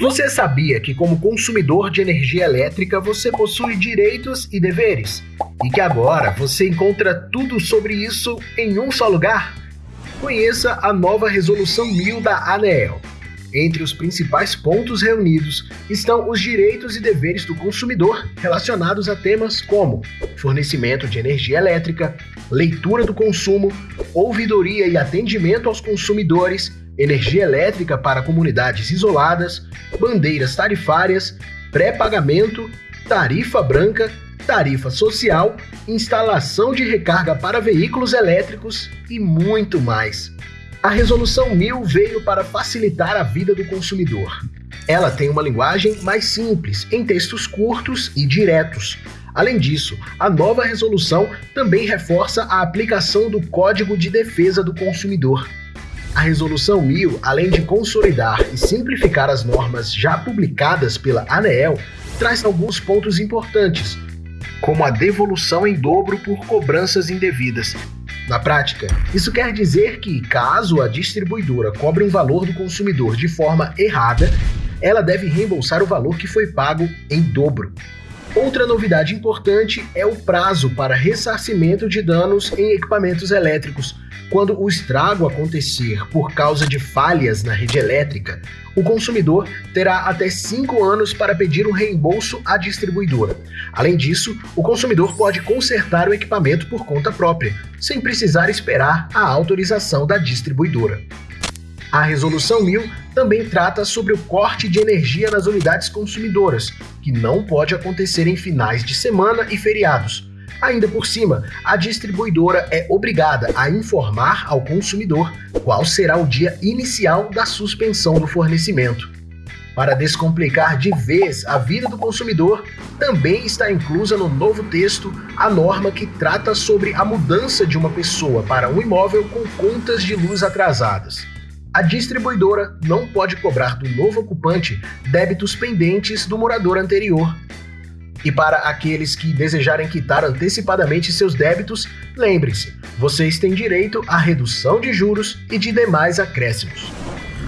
Você sabia que, como consumidor de energia elétrica, você possui direitos e deveres? E que agora você encontra tudo sobre isso em um só lugar? Conheça a nova Resolução 1000 da ANEEL. Entre os principais pontos reunidos estão os direitos e deveres do consumidor relacionados a temas como fornecimento de energia elétrica, leitura do consumo, ouvidoria e atendimento aos consumidores, energia elétrica para comunidades isoladas, bandeiras tarifárias, pré-pagamento, tarifa branca, tarifa social, instalação de recarga para veículos elétricos e muito mais. A Resolução 1000 veio para facilitar a vida do consumidor. Ela tem uma linguagem mais simples, em textos curtos e diretos. Além disso, a nova resolução também reforça a aplicação do Código de Defesa do Consumidor. A Resolução 1000, além de consolidar e simplificar as normas já publicadas pela ANEEL, traz alguns pontos importantes, como a devolução em dobro por cobranças indevidas. Na prática, isso quer dizer que, caso a distribuidora cobre um valor do consumidor de forma errada, ela deve reembolsar o valor que foi pago em dobro. Outra novidade importante é o prazo para ressarcimento de danos em equipamentos elétricos. Quando o estrago acontecer por causa de falhas na rede elétrica, o consumidor terá até 5 anos para pedir um reembolso à distribuidora. Além disso, o consumidor pode consertar o equipamento por conta própria, sem precisar esperar a autorização da distribuidora. A Resolução 1000 também trata sobre o corte de energia nas unidades consumidoras, que não pode acontecer em finais de semana e feriados. Ainda por cima, a distribuidora é obrigada a informar ao consumidor qual será o dia inicial da suspensão do fornecimento. Para descomplicar de vez a vida do consumidor, também está inclusa no novo texto a norma que trata sobre a mudança de uma pessoa para um imóvel com contas de luz atrasadas a distribuidora não pode cobrar do novo ocupante débitos pendentes do morador anterior. E para aqueles que desejarem quitar antecipadamente seus débitos, lembre-se, vocês têm direito à redução de juros e de demais acréscimos.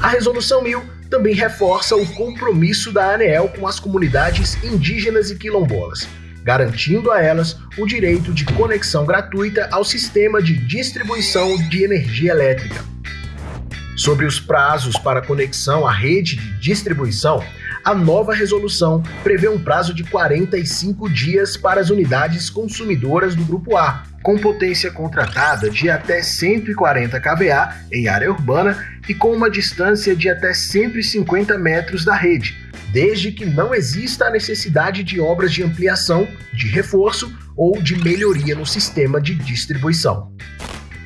A Resolução 1000 também reforça o compromisso da ANEEL com as comunidades indígenas e quilombolas, garantindo a elas o direito de conexão gratuita ao sistema de distribuição de energia elétrica. Sobre os prazos para conexão à rede de distribuição, a nova resolução prevê um prazo de 45 dias para as unidades consumidoras do Grupo A, com potência contratada de até 140 kVA em área urbana e com uma distância de até 150 metros da rede, desde que não exista a necessidade de obras de ampliação, de reforço ou de melhoria no sistema de distribuição.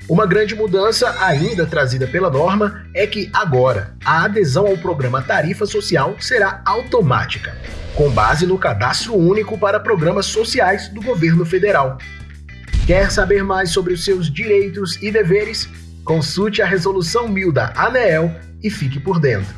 Uma grande mudança ainda trazida pela norma é que agora a adesão ao programa Tarifa Social será automática, com base no cadastro único para programas sociais do governo federal. Quer saber mais sobre os seus direitos e deveres? Consulte a Resolução 1000 da ANEEL e fique por dentro.